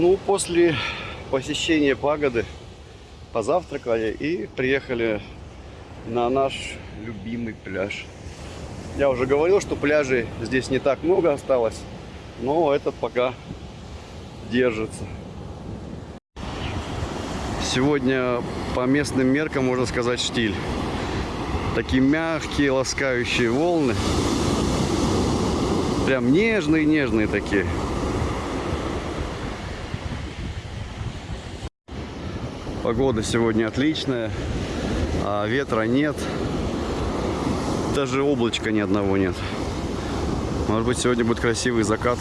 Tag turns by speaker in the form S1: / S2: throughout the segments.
S1: Ну, после посещения пагоды позавтракали и приехали на наш любимый пляж. Я уже говорил, что пляжей здесь не так много осталось, но этот пока держится. Сегодня по местным меркам можно сказать штиль. Такие мягкие, ласкающие волны. Прям нежные-нежные такие. Погода сегодня отличная, а ветра нет. Даже облачка ни одного нет. Может быть, сегодня будет красивый закат.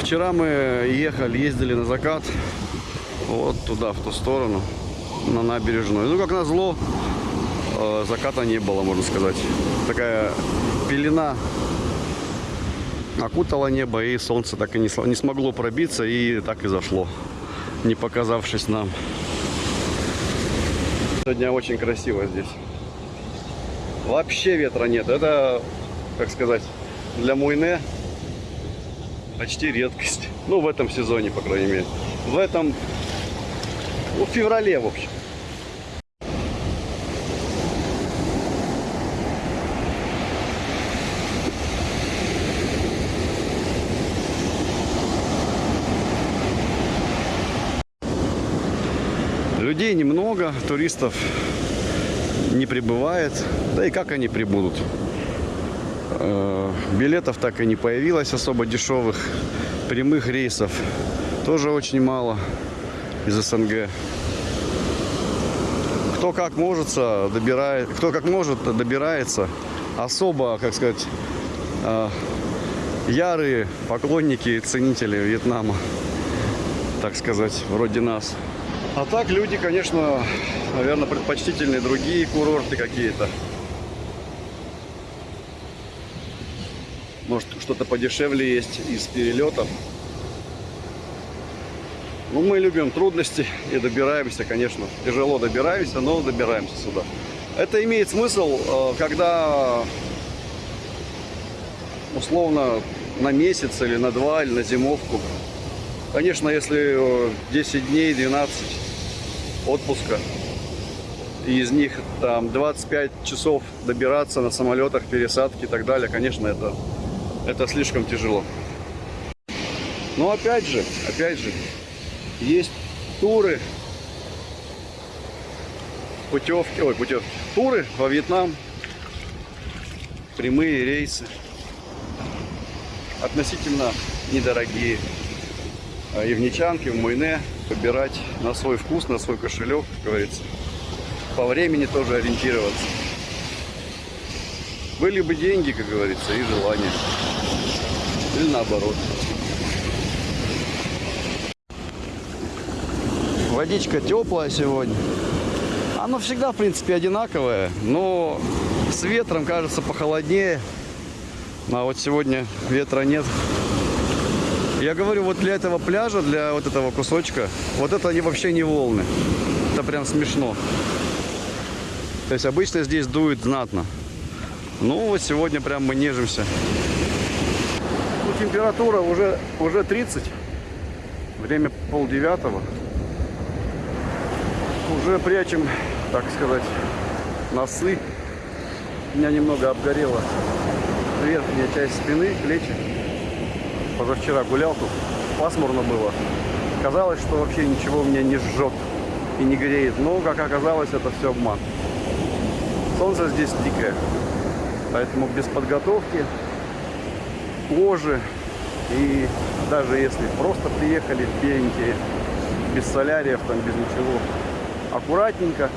S1: Вчера мы ехали, ездили на закат. Вот туда, в ту сторону, на набережную. Ну, как назло, э, заката не было, можно сказать. Такая пелена окутала небо, и солнце так и не, не смогло пробиться, и так и зашло, не показавшись нам. Сегодня очень красиво здесь. Вообще ветра нет. Это, как сказать, для Муйне почти редкость. Ну, в этом сезоне, по крайней мере. В этом, ну, в феврале, в общем. Людей немного, туристов не прибывает. Да и как они прибудут? Э, билетов так и не появилось особо дешевых. Прямых рейсов тоже очень мало из СНГ. Кто как может, добирает, кто как может, добирается. Особо, как сказать, э, ярые поклонники и ценители Вьетнама, так сказать, вроде нас. А так люди, конечно, наверное, предпочтительные другие курорты какие-то. Может, что-то подешевле есть из перелетов. Ну, мы любим трудности и добираемся, конечно. Тяжело добираемся, но добираемся сюда. Это имеет смысл, э, когда условно на месяц или на два, или на зимовку. Конечно, если 10 дней, 12 отпуска. И из них там 25 часов добираться на самолетах, пересадки и так далее. Конечно, это, это слишком тяжело. Но опять же, опять же, есть туры, путевки, ой, путевки, туры во Вьетнам, прямые рейсы, относительно недорогие. А и в Ничанке, в Муйне выбирать на свой вкус, на свой кошелек, как говорится. По времени тоже ориентироваться. Были бы деньги, как говорится, и желание. Или наоборот. Водичка теплая сегодня. Оно всегда, в принципе, одинаковое, но с ветром, кажется, похолоднее. А вот сегодня ветра нет. Я говорю, вот для этого пляжа, для вот этого кусочка, вот это они вообще не волны. Это прям смешно. То есть обычно здесь дует знатно. Ну, вот сегодня прям мы нежимся. Ну, температура уже, уже 30. Время полдевятого. Уже прячем, так сказать, носы. У меня немного обгорела верхняя часть спины, плечи позавчера гулял тут, пасмурно было. Казалось, что вообще ничего меня не жжет и не греет. Но, как оказалось, это все обман. Солнце здесь дикое. Поэтому без подготовки, кожи и даже если просто приехали беленькие, без соляриев, там, без ничего, аккуратненько,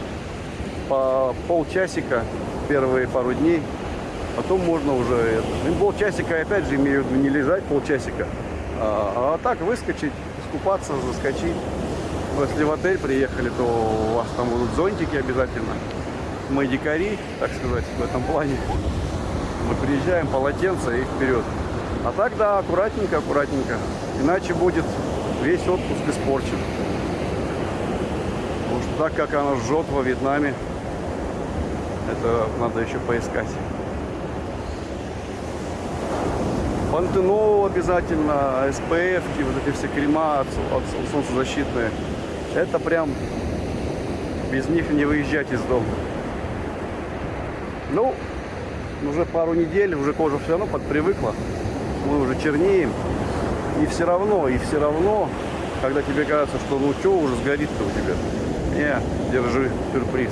S1: по полчасика первые пару дней потом можно уже это. Ну, полчасика, опять же, имею в виду не лежать полчасика, а, а так выскочить, искупаться, заскочить. Но если в отель приехали, то у вас там будут зонтики обязательно. Мы дикари, так сказать, в этом плане. Мы приезжаем, полотенце и вперед. А так, да, аккуратненько, аккуратненько. Иначе будет весь отпуск испорчен. Потому что так, как оно жжет во Вьетнаме, это надо еще поискать. Пантенол обязательно, SPF, вот эти все крема от, солнцезащитные. Это прям без них не выезжать из дома. Ну, уже пару недель, уже кожа все равно подпривыкла. Мы уже чернеем. И все равно, и все равно, когда тебе кажется, что ну что уже сгорит-то у тебя. Не, держи сюрприз.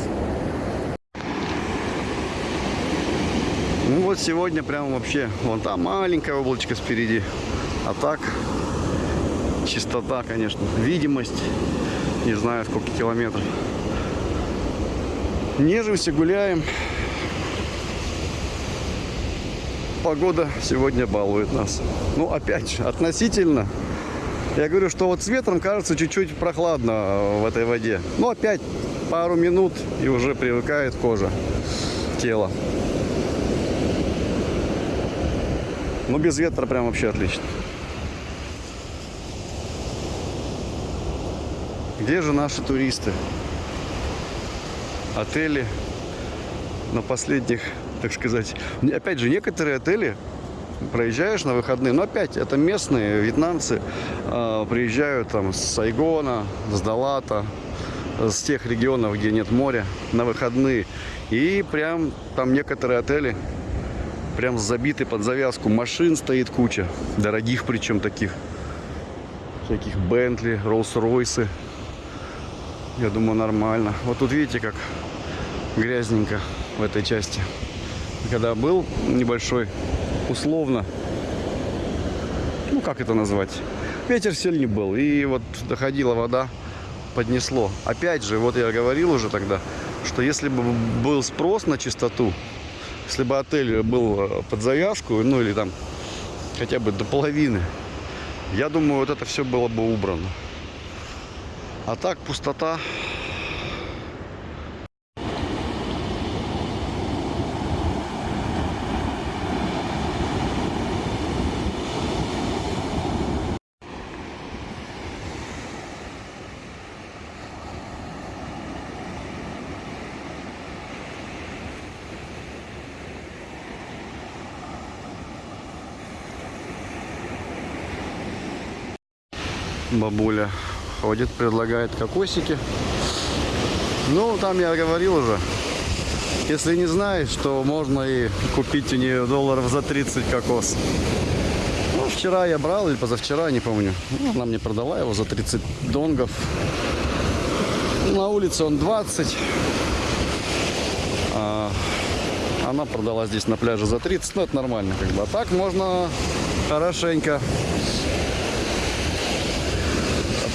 S1: Ну вот сегодня прям вообще, вон там маленькое облачко спереди. А так, чистота, конечно, видимость, не знаю сколько километров. Нежимся, гуляем. Погода сегодня балует нас. Ну, опять же, относительно. Я говорю, что вот с ветром кажется чуть-чуть прохладно в этой воде. Но опять пару минут и уже привыкает кожа, тело. Ну, без ветра прям вообще отлично. Где же наши туристы? Отели на последних, так сказать. Опять же, некоторые отели проезжаешь на выходные, но опять это местные вьетнамцы э, приезжают там с Сайгона, с Далата, с тех регионов, где нет моря, на выходные. И прям там некоторые отели прям забиты под завязку. Машин стоит куча, дорогих причем таких. Всяких Бентли, Роллс-Ройсы. Я думаю, нормально. Вот тут видите, как грязненько в этой части. Когда был небольшой, условно, ну как это назвать, ветер сильный был. И вот доходила вода, поднесло. Опять же, вот я говорил уже тогда, что если бы был спрос на чистоту, если бы отель был э, под завязку, ну или там хотя бы до половины, я думаю, вот это все было бы убрано. А так пустота. Бабуля ходит, предлагает кокосики. Ну, там я говорил уже, если не знаешь, то можно и купить у нее долларов за 30 кокос. Ну, вчера я брал или позавчера, не помню. Ну, она мне продала его за 30 донгов. На улице он 20. А она продала здесь на пляже за 30. Ну, это нормально как бы. А так можно хорошенько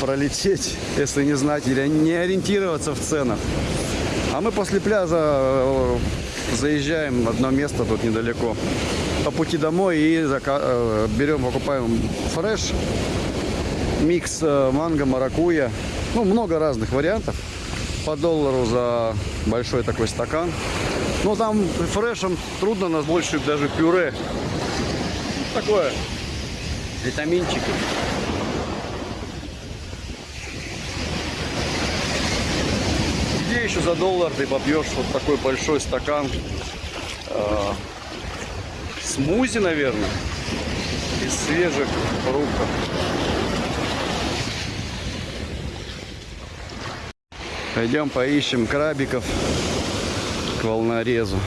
S1: пролететь, если не знать или не ориентироваться в ценах. А мы после пляжа э, заезжаем в одно место тут недалеко по пути домой и э, берем, покупаем фреш, микс э, манго, маракуя. Ну, много разных вариантов. По доллару за большой такой стакан. Ну, там фрешем трудно нас больше даже пюре. Такое. Витаминчики. Еще за доллар ты попьешь вот такой большой стакан э, смузи, наверное, из свежих фруктов. Пойдем поищем крабиков к волнорезу.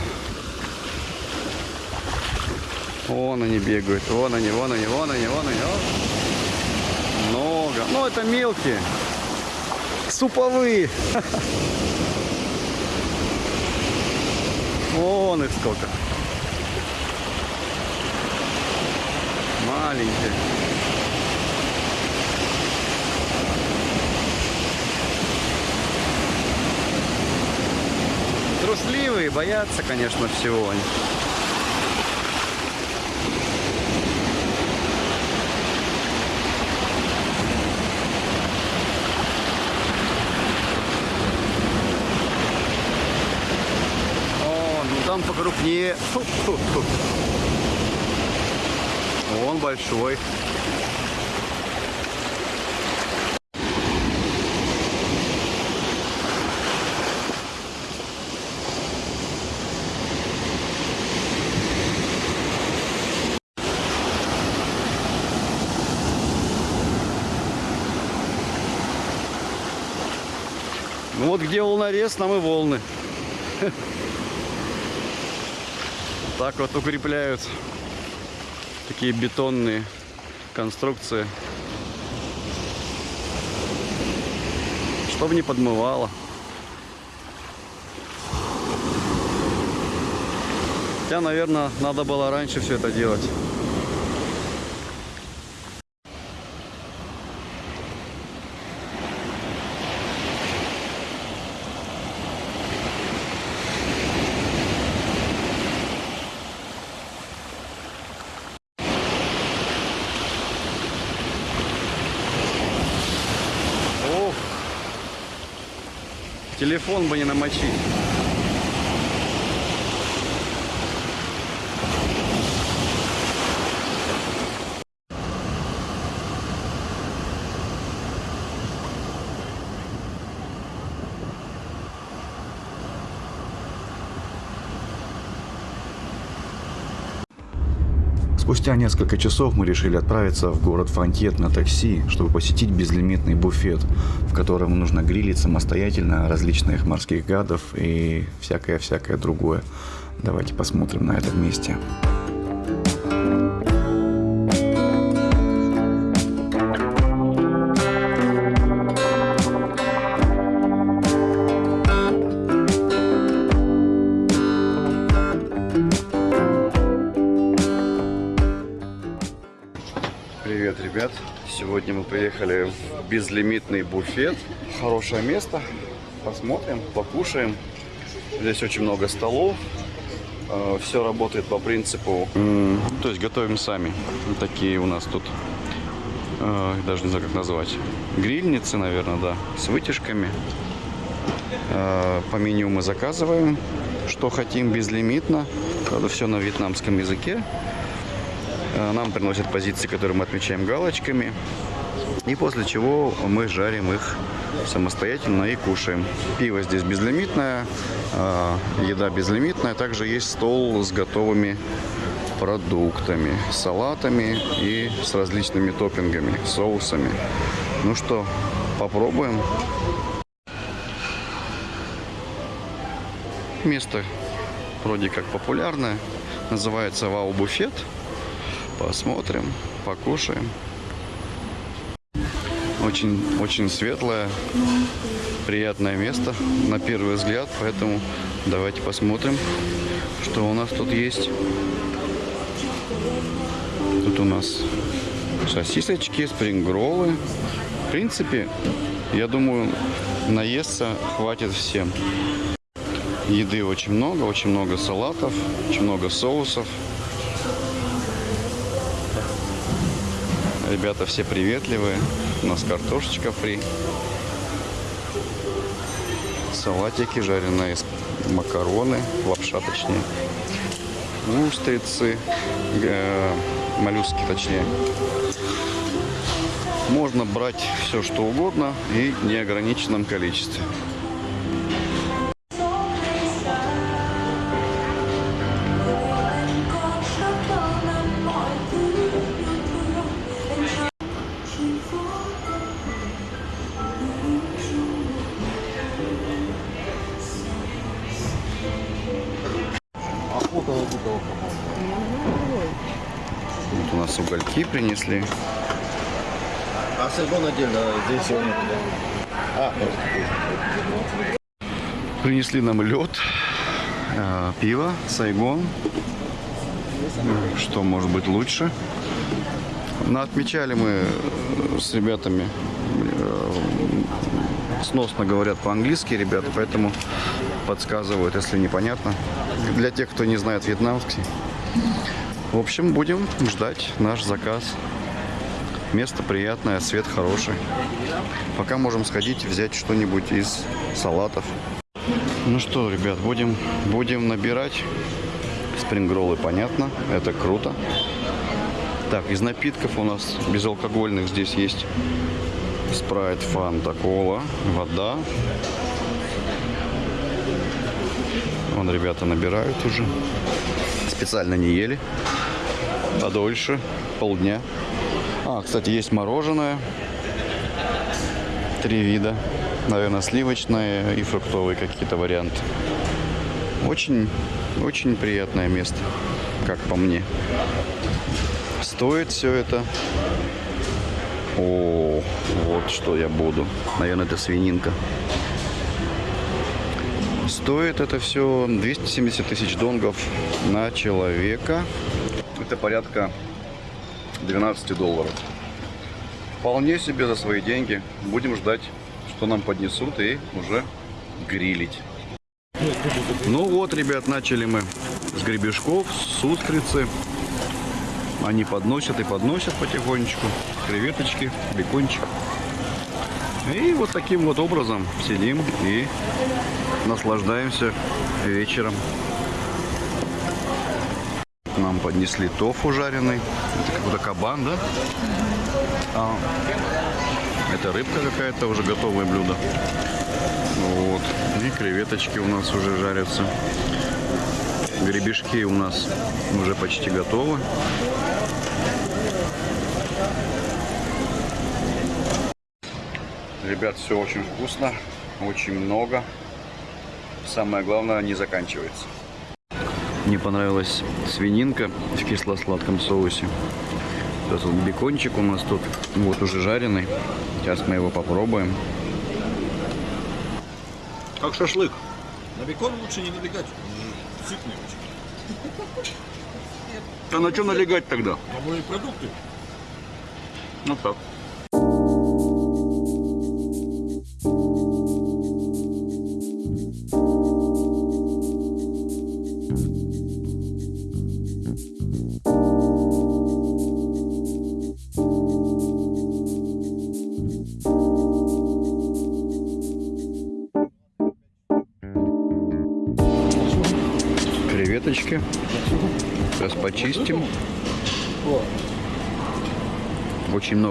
S1: Вон они бегают, вон они, вон они, вон они, вон они. Вон. Много. Ну, это мелкие. Суповые. Вон их сколько. Маленькие. Трусливые, боятся, конечно, всего покрупнее. Фу -фу -фу. Он большой. Ну вот где волнорез, там и волны. Так вот укрепляют такие бетонные конструкции. Чтобы не подмывало. Хотя, наверное, надо было раньше все это делать. Телефон бы не намочить.
S2: Спустя несколько часов мы решили отправиться в город Фантьет на такси, чтобы посетить безлимитный буфет, в котором нужно грилить самостоятельно различных морских гадов и всякое-всякое другое. Давайте посмотрим на это вместе.
S1: Привет, Сегодня мы приехали в безлимитный буфет. Хорошее место. Посмотрим, покушаем. Здесь очень много столов. Все работает по принципу... То есть готовим сами. Такие у нас тут, э, даже не знаю, как назвать, грильницы, наверное, да, с вытяжками. Э, По меню мы заказываем, что хотим безлимитно. Правда, все на вьетнамском языке. Э, Нам приносят позиции, которые мы отмечаем галочками. И после чего мы жарим их самостоятельно и кушаем. Пиво здесь безлимитное, э, еда безлимитная. Также есть стол с готовыми продуктами, салатами и с различными топпингами, соусами. Ну что, попробуем. Место вроде как популярное. Называется Вау Буфет. Посмотрим, покушаем. Очень, очень светлое, приятное место на первый взгляд, поэтому давайте посмотрим, что у нас тут есть. Тут у нас сосисочки, спрингроллы. В принципе, я думаю, наесться хватит всем. Еды очень много, очень много салатов, очень много соусов. Ребята все приветливые. У нас картошечка фри. Салатики, жареные макароны, лапша точнее. Устрицы, э, моллюски точнее. Можно брать все что угодно и в неограниченном количестве. Принесли.
S3: А сельбон отдельно, здесь его нет. А,
S1: Принесли нам лед, э, пиво, сайгон. Что может быть лучше? Но отмечали мы э, с ребятами, э, сносно говорят по-английски ребята, поэтому подсказывают, если непонятно. Для тех, кто не знает вьетнамский. В общем, будем ждать наш заказ. Место приятное, свет хороший. Пока можем сходить, взять что-нибудь из салатов. Ну что, ребят, будем, будем набирать. Спрингроллы, понятно, это круто. Так, из напитков у нас безалкогольных здесь есть спрайт, фанта, кола, вода. Вон ребята набирают уже. Специально не ели. Подольше, полдня. А, кстати, есть мороженое. Три вида. Наверное, сливочные и фруктовые какие-то варианты. Очень, очень приятное место, как по мне. Стоит все это. О, вот что я буду. Наверное, это свининка. Стоит это все 270 тысяч донгов на человека. Это порядка 12 долларов. Вполне себе за свои деньги. Будем ждать, что нам поднесут и уже грилить. Ну вот, ребят, начали мы с гребешков, с устрицы. Они подносят и подносят потихонечку. Креветочки, бекончик. И вот таким вот образом сидим и наслаждаемся вечером. Нам поднесли тофу жареный. Это какой-то кабан, да? А, это рыбка какая-то, уже готовое блюдо. Вот. И креветочки у нас уже жарятся. Гребешки у нас уже почти готовы. Ребят, все очень вкусно, очень много. Самое главное, не заканчивается. Мне понравилась свининка в кисло-сладком соусе. Сейчас вот бекончик у нас тут, вот уже жареный. Сейчас мы его попробуем.
S3: Как шашлык. На бекон лучше не налегать. Сытный очень.
S1: А на что налегать тогда?
S3: Новые продукты.
S1: Ну так.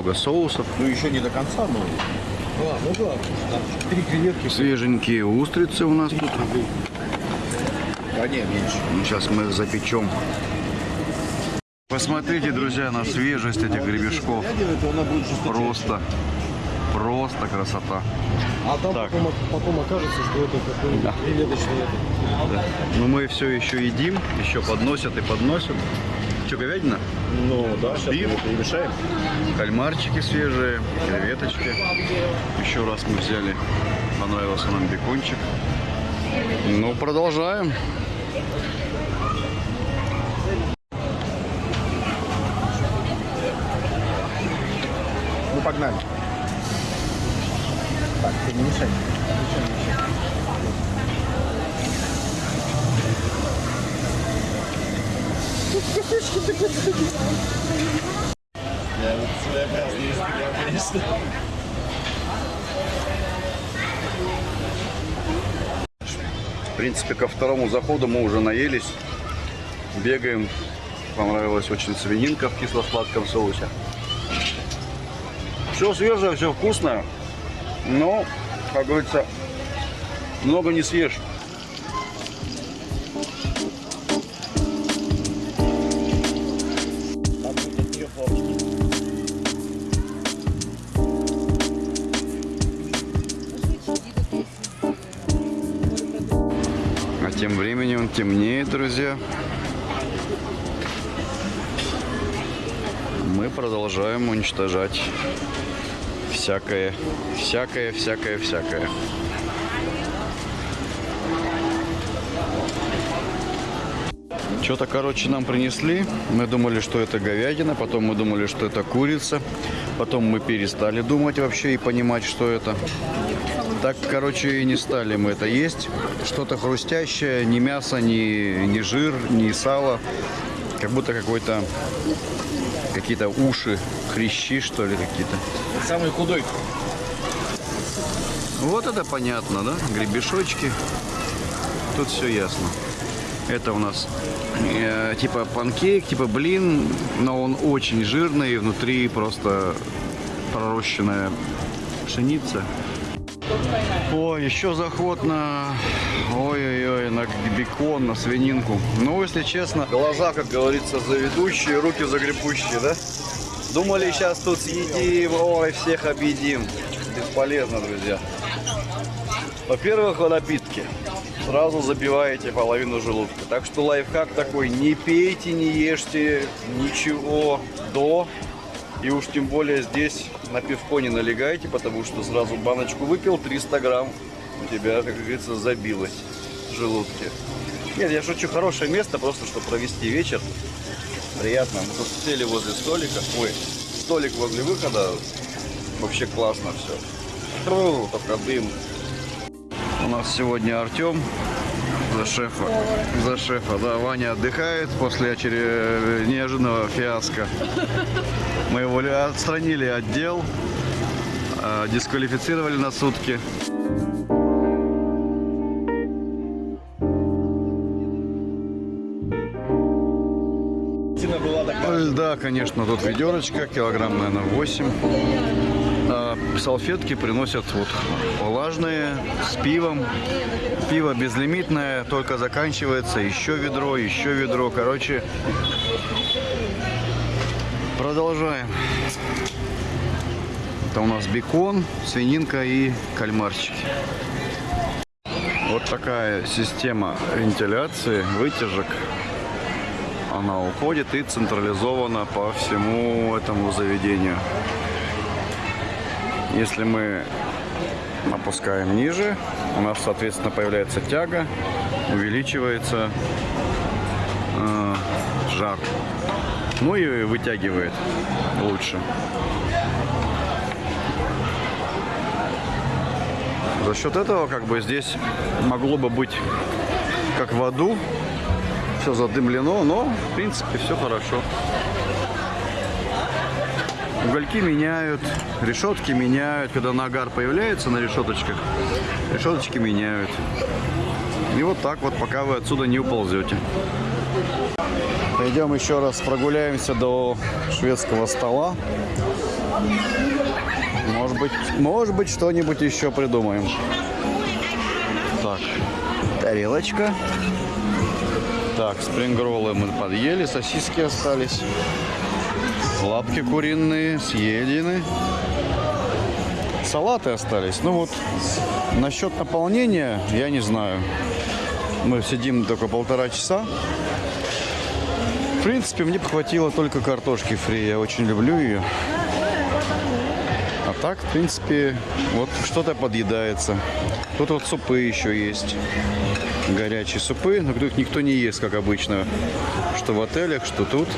S1: Много соусов.
S3: Ну еще не до конца, но... А, ну да. Три креветки.
S1: Свеженькие устрицы у нас тут.
S3: Да не, меньше.
S1: Сейчас мы их запечем. Посмотрите, друзья, на свежесть этих гребешков. Просто, просто красота.
S3: А там
S1: Так.
S3: потом, потом окажется, что это какой-нибудь креветочный это.
S1: Да. Но мы все еще едим, еще подносят и подносят. Что, говядина?
S3: Ну да, сейчас
S1: Биф.
S3: мы перемешаем.
S1: Кальмарчики свежие, креветочки. Еще раз мы взяли, понравился нам бекончик. Ну, продолжаем.
S3: Ну погнали. Так, ты не мешай. Я вот своеобразный избегал, конечно.
S1: В принципе, ко второму заходу мы уже наелись. Бегаем. Понравилась очень свининка в кисло-сладком соусе. Все свежее, все вкусное. Но, как говорится, много не съешь. Темнеет, друзья. Мы продолжаем уничтожать всякое, всякое, всякое, всякое. Что-то, короче, нам принесли. Мы думали, что это говядина, потом мы думали, что это курица. Потом мы перестали думать вообще и понимать, что это. Так, короче, и не стали мы это есть. Что-то хрустящее, ни мясо, ни, ни жир, ни сало. Как будто какой-то какие-то уши, хрящи, что ли, какие-то.
S3: Самый худой.
S1: Вот это понятно, да? Гребешочки. Тут все ясно. Это у нас э, типа панкейк, типа блин, но он очень жирный, внутри просто пророщенная пшеница. О, еще заход на... Ой-ой-ой, на бекон, на свининку. Ну, если честно, глаза, как говорится, заведущие, руки загребущие, да? Думали, сейчас тут съедим, ой, всех объедим. бесполезно, друзья. Во-первых, вы напитки. Сразу забиваете половину желудка. Так что лайфхак такой, не пейте, не ешьте ничего до. И уж тем более здесь на пивко не налегайте, потому что сразу баночку выпил, 300 грамм у тебя, как говорится, забилось в желудке. Нет, я шучу, хорошее место, просто чтобы провести вечер. Приятно. Мы тут сели возле столика. Ой, столик возле выхода. Вообще классно все. Тру, только дым. У нас сегодня Артем за шефа. За шефа, да. Ваня отдыхает после очередного неожиданного фиаско. Мы его отстранили от дел, а, дисквалифицировали на сутки.
S3: Такая.
S1: Льда, конечно, тут ведерочка, килограмм, наверное, 8. Салфетки приносят вот влажные, с пивом. Пиво безлимитное, только заканчивается. Еще ведро, еще ведро. Короче, продолжаем. Это у нас бекон, свининка и кальмарчики. Вот такая система вентиляции, вытяжек она уходит и централизована по всему этому заведению. Если мы опускаем ниже, у нас, соответственно, появляется тяга, увеличивается э, жар. Ну и вытягивает лучше. За счет этого, как бы, здесь могло бы быть как в аду, все задымлено, но в принципе все хорошо. Угольки меняют, решетки меняют. Когда нагар появляется на решеточках, решеточки меняют. И вот так вот, пока вы отсюда не уползете. Пойдем еще раз прогуляемся до шведского стола. Может быть, может быть что-нибудь еще придумаем. Так, тарелочка. Так, спрингроллы мы подъели, сосиски остались. Лапки куриные съедены. Салаты остались. Ну вот, насчет наполнения, я не знаю. Мы сидим только полтора часа. В принципе, мне бы хватило только картошки фри. Я очень люблю ее. А так, в принципе, вот что-то подъедается. Тут вот супы еще есть. Горячие супы, но их никто не ест, как обычно. Что в отелях, что тут.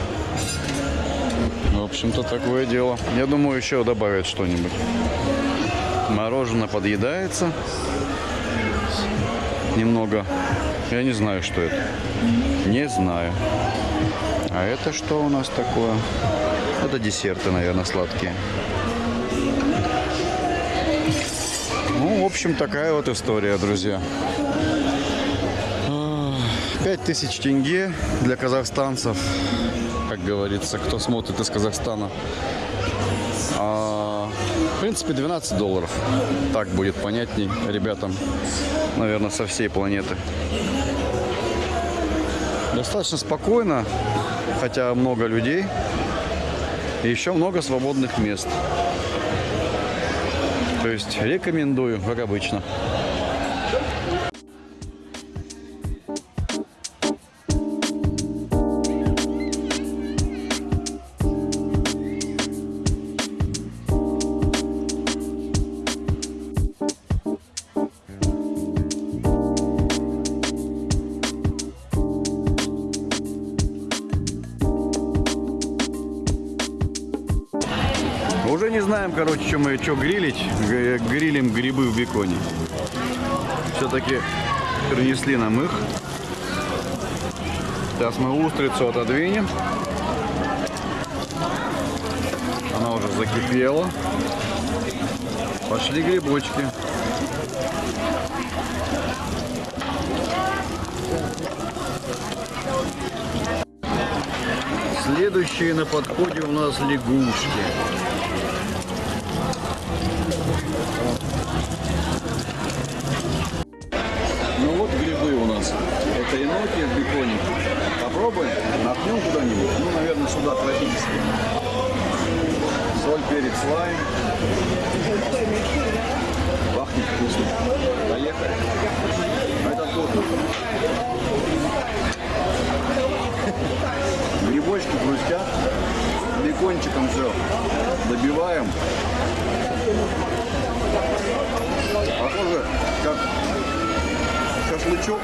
S1: Общем-то, такое дело. Я думаю, еще добавят что-нибудь. Мороженое подъедается. Немного. Я не знаю, что это. Не знаю. А это что у нас такое? Это десерты, наверное, сладкие. Ну, в общем, такая вот история, друзья. 5000 тенге для казахстанцев, говорится, кто смотрит из Казахстана. А, в принципе, 12 долларов. Так будет понятней ребятам, наверное, со всей планеты. Достаточно спокойно, хотя много людей. И еще много свободных мест. То есть рекомендую, как обычно. Уже не знаем, короче, что мы что грилить. Грилим грибы в беконе. Все-таки принесли нам их. Сейчас мы устрицу отодвинем. Она уже закипела. Пошли грибочки. Следующие на подходе у нас лягушки. Еноки в беконе. Попробуем, напнем куда-нибудь. Ну, наверное, сюда тропически. Соль, перец, лайм. Пахнет вкусно. Поехали. А Это вкусно. Грибочки хрустят. Бекончиком все. Добиваем. Похоже, как шашлычок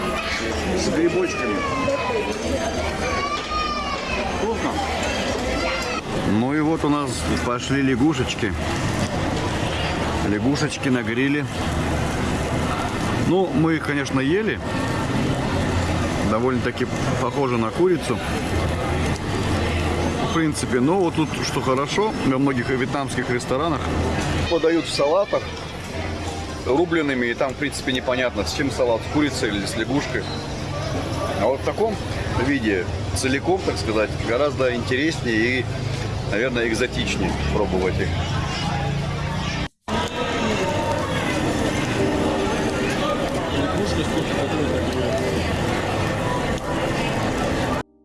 S1: с грибочками. Вкусно. Ну и вот у нас пошли лягушечки. Лягушечки на гриле. Ну, мы их, конечно, ели. Довольно-таки похоже на курицу. В принципе, но вот тут что хорошо, во многих вьетнамских ресторанах подают в салатах рубленными, и там, в принципе, непонятно, с чем салат, с курицей или с лягушкой. А вот в таком виде, целиком, так сказать, гораздо интереснее и, наверное, экзотичнее пробовать их.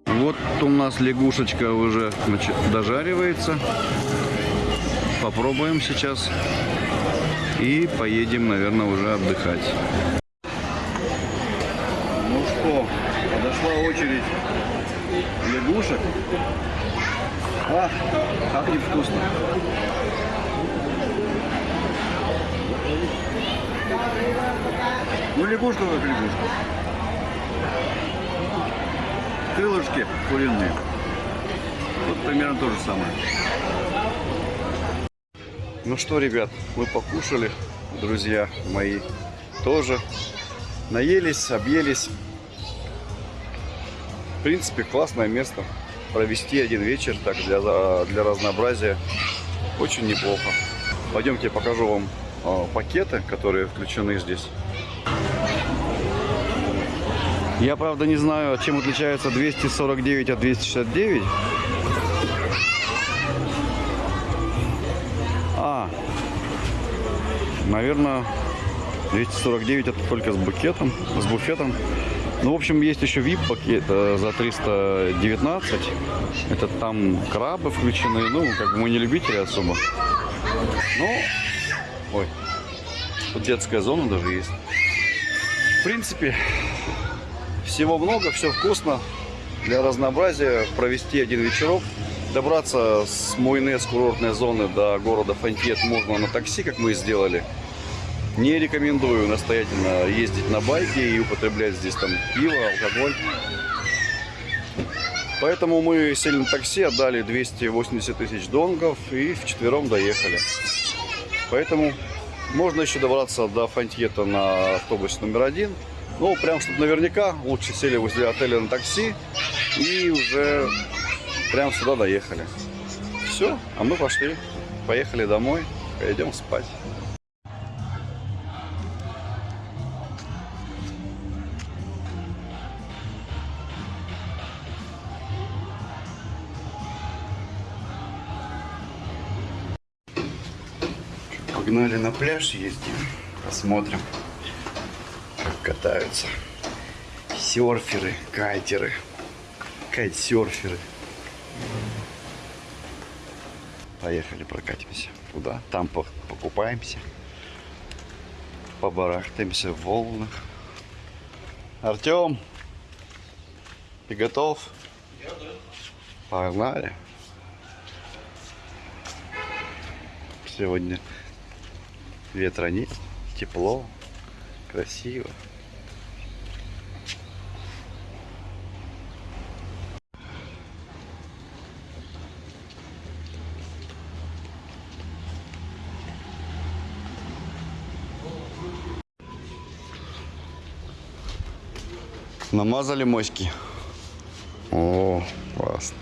S1: Вот у нас лягушечка уже дожаривается. Попробуем сейчас. И поедем, наверное, уже отдыхать. Ну что, подошла очередь лягушек. А, как невкусно. Ну, лягушка как лягушка. Крылышки куриные. Вот примерно то же самое. Ну что, ребят, мы покушали, друзья мои тоже. Наелись, объелись. В принципе, классное место. Провести один вечер так для, для разнообразия очень неплохо. Пойдемте, я покажу вам э, пакеты, которые включены здесь. Я, правда, не знаю, чем отличается 249 от 269. А, наверное, 249 это только с букетом, с буфетом. Ну, в общем, есть еще VIP пакет э, за 319. Это там крабы включены. Ну, как бы мы не любители особо. Ну, ой, тут детская зона даже есть. В принципе, всего много, все вкусно. Для разнообразия провести один вечерок. Добраться с Муйне, с курортной зоны до города Фантьет можно на такси, как мы и сделали. Не рекомендую настоятельно ездить на байке и употреблять здесь там пиво, алкоголь. Поэтому мы сели на такси, отдали 280 тысяч донгов и вчетвером доехали. Поэтому можно еще добраться до Фантьета на автобусе номер один. Ну, прям, чтобы наверняка, лучше сели возле отеля на такси и уже прям сюда доехали. Все, а мы пошли, поехали домой, пойдем спать. Погнали на пляж ездим, посмотрим, как катаются серферы, кайтеры, кайтсерферы. Поехали, прокатимся туда, там по- покупаемся, побарахтаемся в волнах. Артем, ты готов? Погнали. Сегодня ветра нет, тепло, красиво. Намазали моськи. О, классно.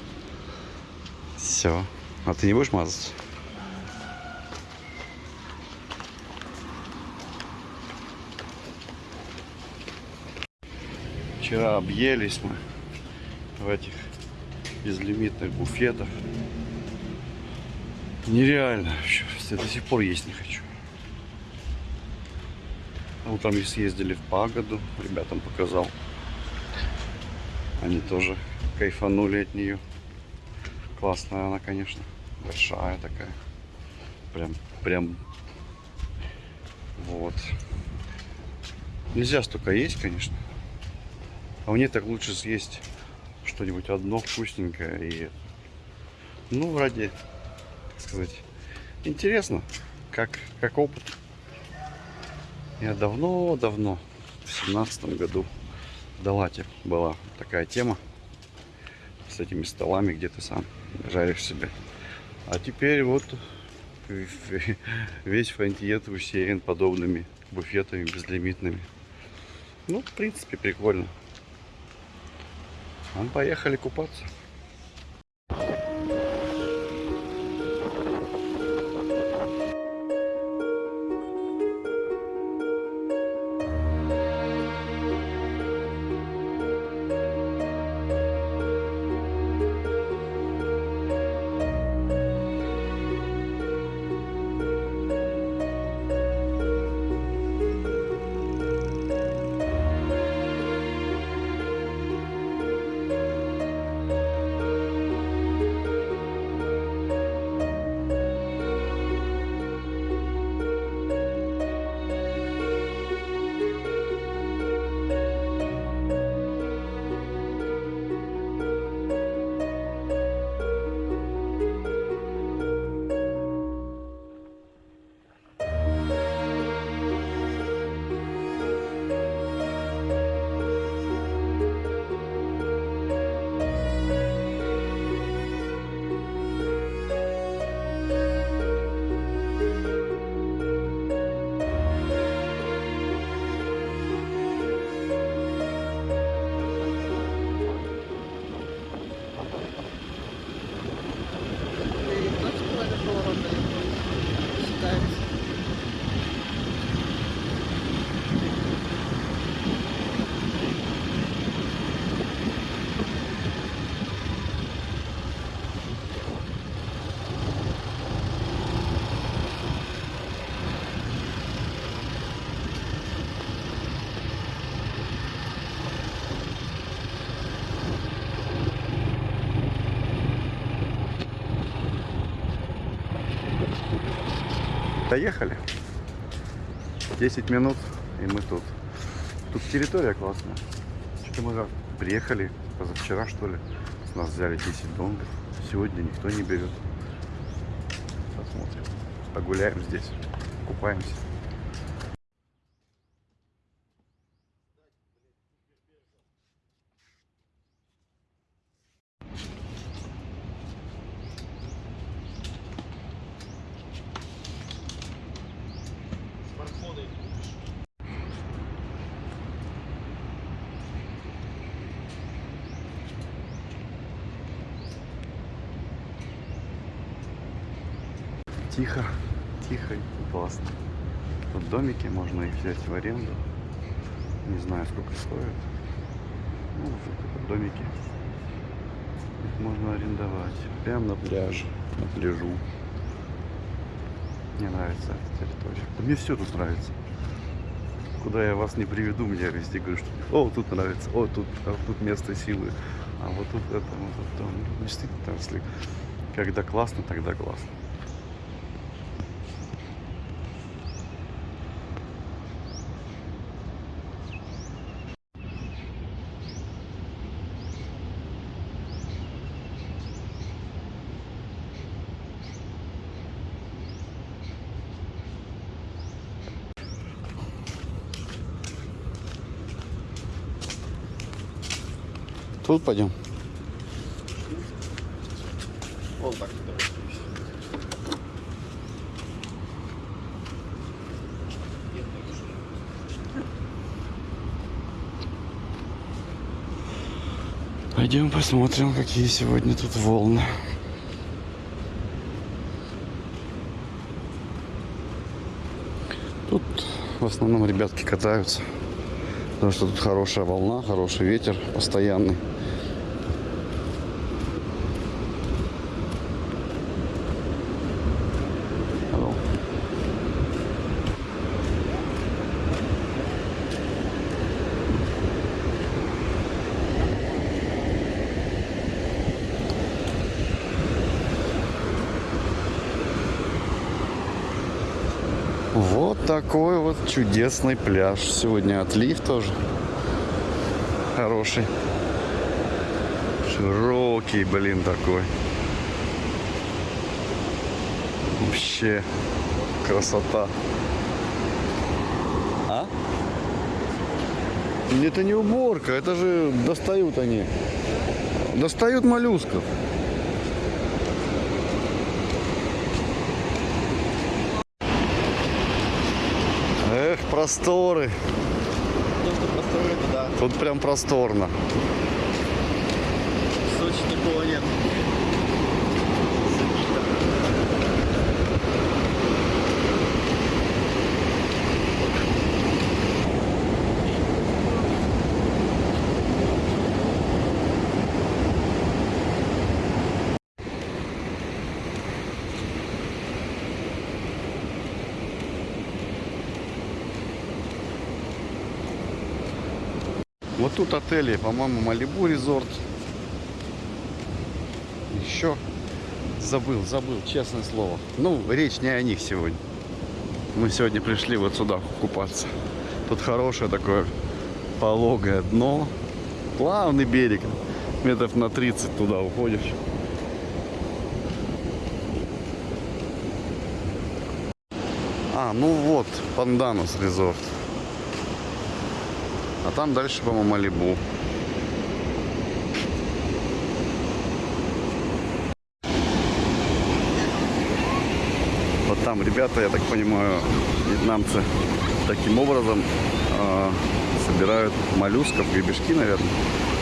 S1: Все. А ты не будешь мазаться? Вчера объелись мы в этих безлимитных буфетах. Нереально. Я до сих пор есть не хочу. Утром и съездили в Пагоду, ребятам показал. Они тоже кайфанули от нее. Классная она, конечно. Большая такая. Прям, прям. Вот. Нельзя столько есть, конечно. А мне так лучше съесть что-нибудь одно вкусненькое и ну ради так сказать интересно как как опыт я давно-давно в семнадцатом году Далате была такая тема с этими столами, где ты сам жаришь себе. А теперь вот весь фронтиет усеян подобными буфетами безлимитными. Ну, в принципе, прикольно. А, поехали купаться. Доехали. 10 минут, и мы тут. Тут территория классная. Что-то мы приехали позавчера, что ли. С нас взяли 10 донгов. Сегодня никто не берет. Посмотрим. Погуляем здесь. Купаемся.
S3: Смартфоны
S1: Тихо, тихо и классно. Домики, можно их взять в аренду. Не знаю, сколько стоит. Ну, вот домики. Их можно арендовать. Прямо на пляже, на пляжу. Мне нравится эта территория. Да мне все тут нравится. Куда я вас не приведу, мне везде говорю, что о, тут нравится, о, тут, а тут место силы, а вот тут это, вот тут. Ну, Действительно, там, если когда классно, тогда классно. Тут пойдем.
S3: Вон так.
S1: Пойдем посмотрим, какие сегодня тут волны. Тут в основном ребятки катаются. Потому что тут хорошая волна, хороший ветер постоянный. Такой вот чудесный пляж. Сегодня отлив тоже хороший. Широкий, блин, такой. Вообще красота. А? Это не уборка, это же достают они. Достают моллюсков. Эх, просторы.
S3: да.
S1: Тут прям просторно.
S3: В Сочи такого нет.
S1: Вот тут отели, по-моему, Малибу резорт. Еще забыл, забыл, честное слово. Ну, речь не о них сегодня. Мы сегодня пришли вот сюда купаться. Тут хорошее такое пологое дно. Плавный берег. Метров на 30 туда уходишь. А, ну вот, Панданус резорт. А там дальше, по-моему, Малибу. Вот там ребята, я так понимаю, вьетнамцы таким образом э, собирают моллюсков, гребешки, наверное.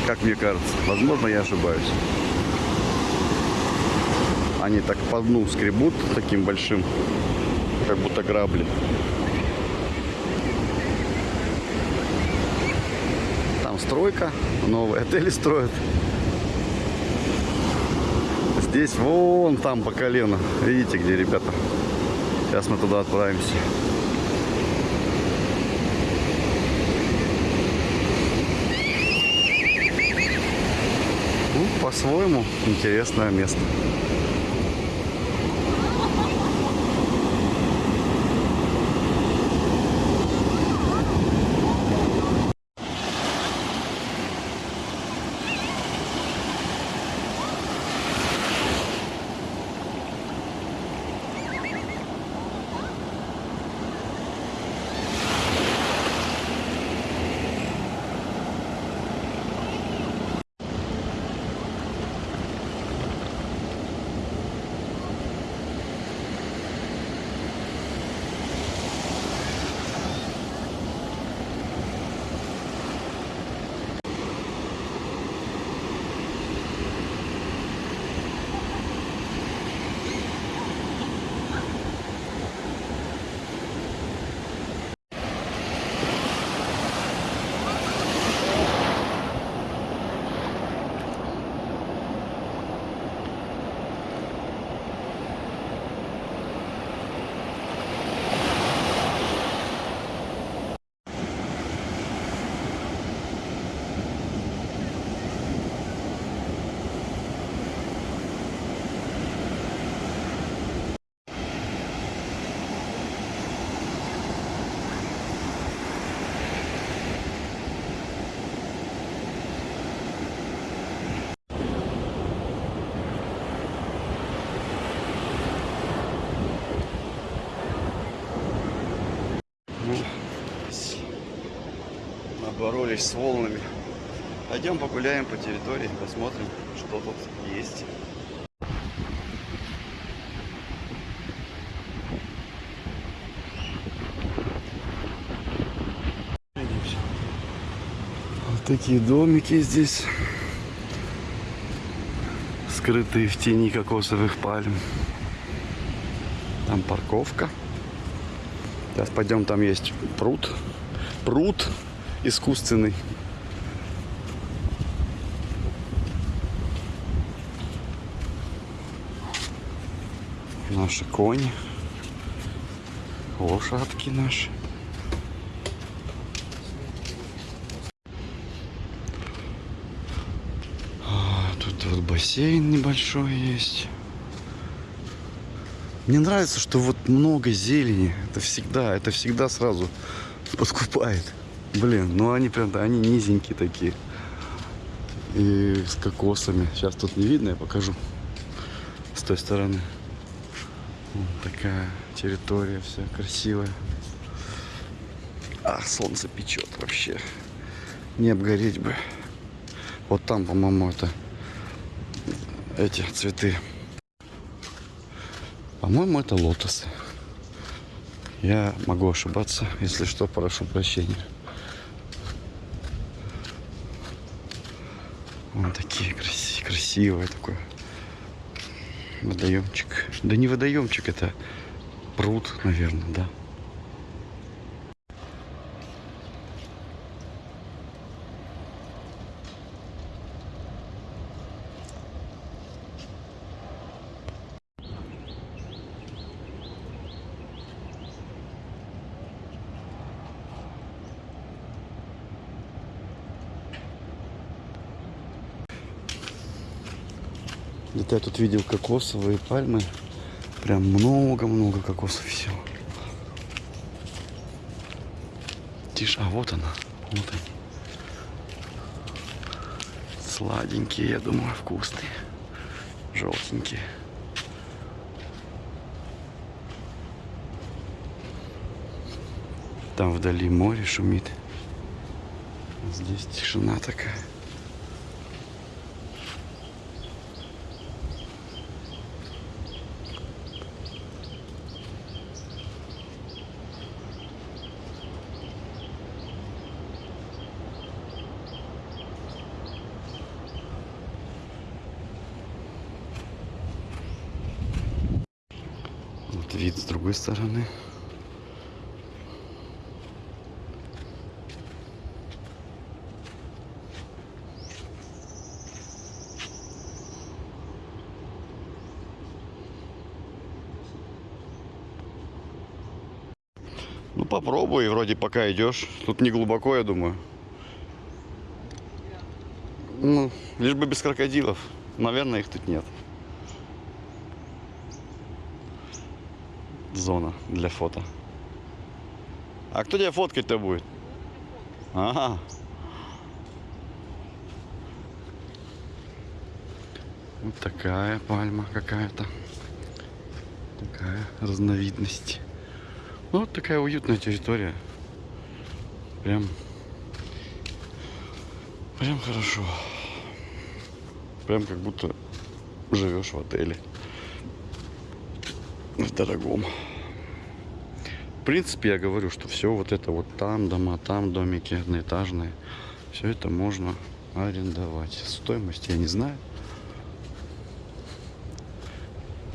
S1: Как мне кажется. Возможно, я ошибаюсь. Они так по дну скребут таким большим, как будто грабли. Там стройка, новые отели строят. Здесь вон там по колено. Видите, где ребята? Сейчас мы туда отправимся. Ну, по-своему интересное место. Ну, с- Наборолись с волнами. Пойдем погуляем по территории, посмотрим, что тут есть. Вот такие домики здесь, скрытые в тени кокосовых пальм. Там парковка. Сейчас пойдем, там есть пруд. Пруд искусственный. Наши кони. Лошадки наши. А, Тут вот бассейн небольшой есть. Мне нравится, что вот много зелени. Это всегда, это всегда сразу подкупает. Блин, ну они прям, они низенькие такие. И с кокосами. Сейчас тут не видно, я покажу. С той стороны. Вот такая территория вся красивая. А, солнце печет вообще. Не обгореть бы. Вот там, по-моему, это эти цветы. По-моему, это лотосы. Я могу ошибаться, если что, прошу прощения. Вон такие краси- красивые такой водоемчик. Да не водоемчик, это пруд, наверное, да. Где-то я тут видел кокосовые пальмы. Прям много-много кокосов всего. Тише, а вот она. Вот они. Сладенькие, я думаю, вкусные. Желтенькие. Там вдали море шумит. Здесь тишина такая. Вот вид с другой стороны. Ну попробуй, вроде пока идешь. Тут не глубоко, я думаю. Ну, лишь бы без крокодилов. Наверное, их тут нет. Зона для фото. А кто тебя фоткать-то будет? Ага. Вот такая пальма какая-то. Такая разновидность. Ну, вот такая уютная территория. Прям... Прям хорошо. Прям как будто живешь в отеле. В дорогом. В принципе, я говорю, что все вот это вот там дома, там домики одноэтажные. Все это можно арендовать. Стоимость я не знаю.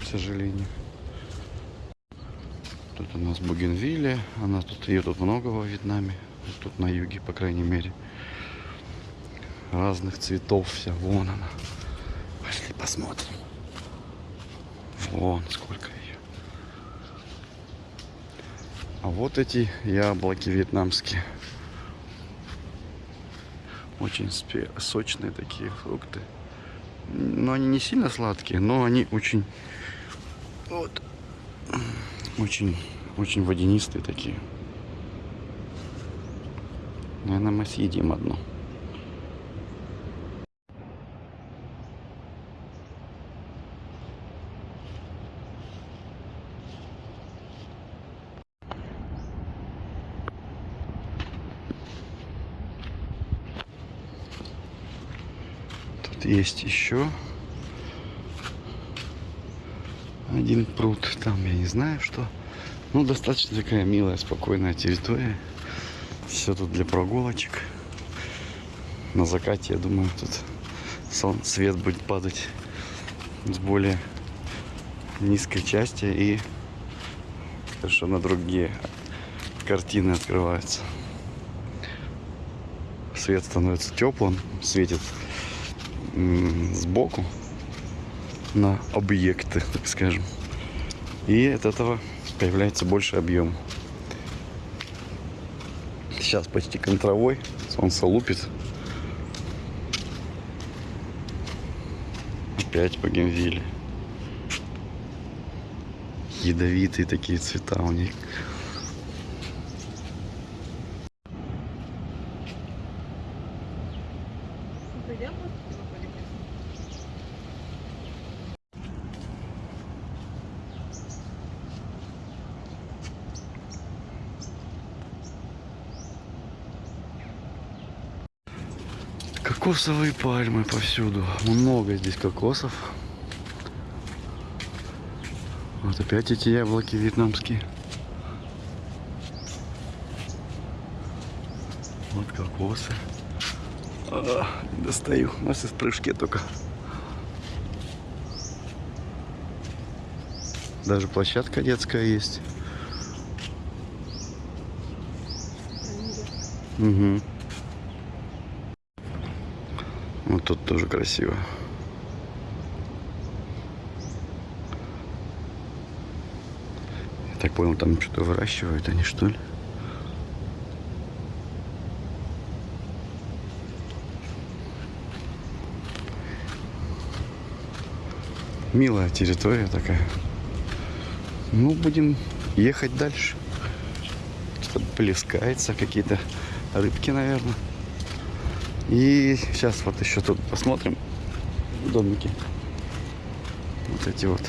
S1: К сожалению. Тут у нас Бугенвилля. Она тут, ее тут много во Вьетнаме. Тут на юге, по крайней мере. Разных цветов вся. Вон она. Пошли посмотрим. Вон сколько ее. А вот эти яблоки вьетнамские. Очень сочные такие фрукты. Но они не сильно сладкие, но они очень... Вот. Очень, очень водянистые такие. Наверное, мы съедим одну. Есть еще один пруд. Там я не знаю что. Ну, достаточно такая милая, спокойная территория. Все тут для прогулочек. На закате, я думаю, тут свет будет падать с более низкой части и совершенно другие картины открываются. Свет становится теплым, светит сбоку на объекты, так скажем. И от этого появляется больше объем. Сейчас почти контровой, солнце лупит. Опять по Генвиле. ядовитые такие цвета у них. Кокосовые пальмы повсюду. Много здесь кокосов. Вот опять эти яблоки вьетнамские. Вот кокосы. А, достаю. У нас из прыжки только. Даже площадка детская есть. Угу. Вот тут тоже красиво. Я так понял, там что-то выращивают они, что ли? Милая территория такая. Ну, будем ехать дальше. Что-то плескается, какие-то рыбки, наверное. И сейчас вот еще тут посмотрим домики. Вот эти вот.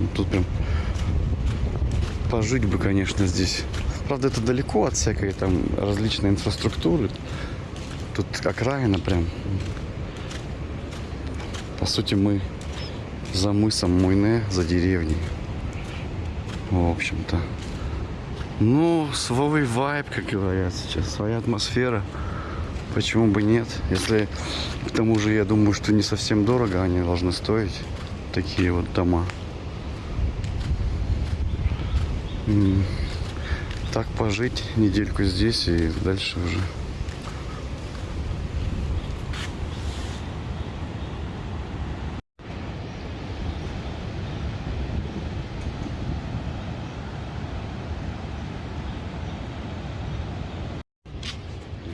S1: Ну, Тут прям пожить бы, конечно, здесь. Правда, это далеко от всякой там различной инфраструктуры. Тут окраина прям. По сути, мы за мысом Муйне, за деревней. В общем-то. Ну, свой вайб, как говорят сейчас, своя атмосфера. Почему бы нет? Если к тому же я думаю, что не совсем дорого они должны стоить. Такие вот дома. Так пожить недельку здесь и дальше уже.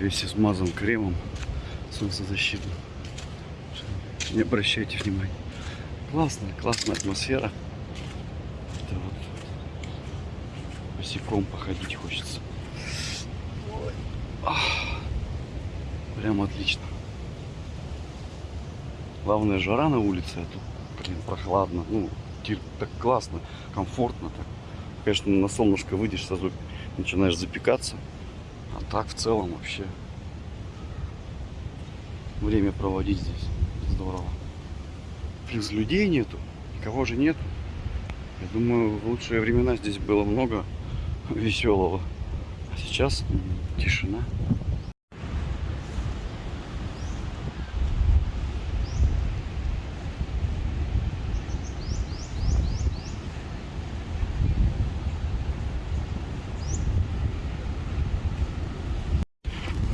S1: Весь смазан кремом солнцезащитным. Не обращайте внимания. Классная, классная атмосфера. Это вот босиком походить хочется. Прям отлично. Главное жара на улице, а тут, блин, прохладно. Ну, так классно, комфортно так. Конечно, на солнышко выйдешь, сразу начинаешь запекаться. Так в целом вообще время проводить здесь здорово. Плюс людей нету, никого же нету. Я думаю, в лучшие времена здесь было много веселого. А сейчас тишина.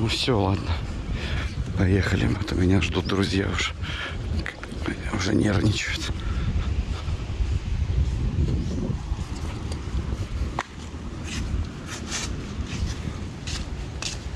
S1: Ну все, ладно. Поехали. А то меня ждут друзья уже. Уже нервничают.